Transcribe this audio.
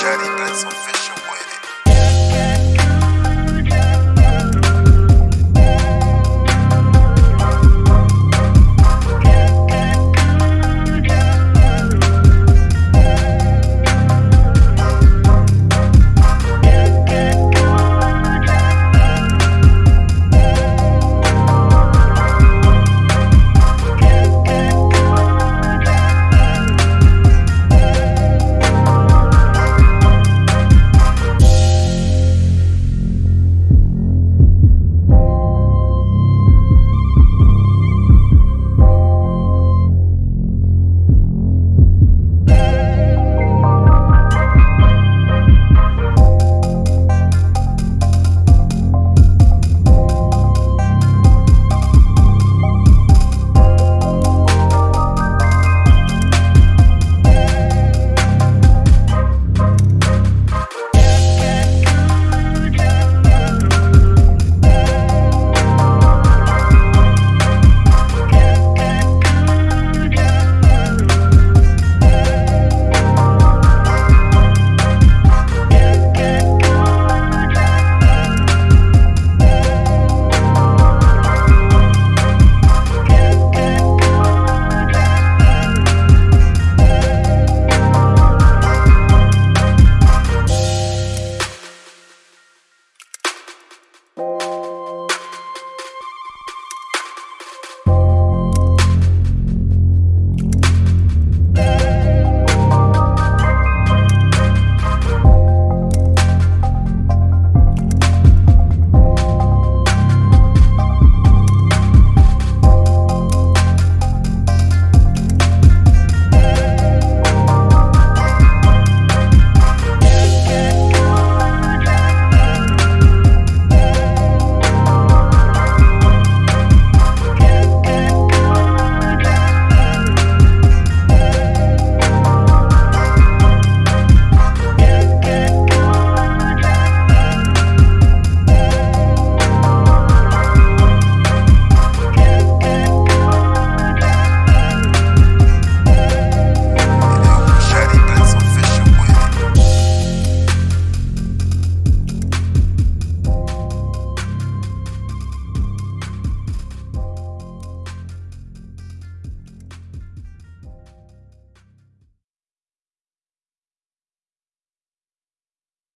Shady been some fish.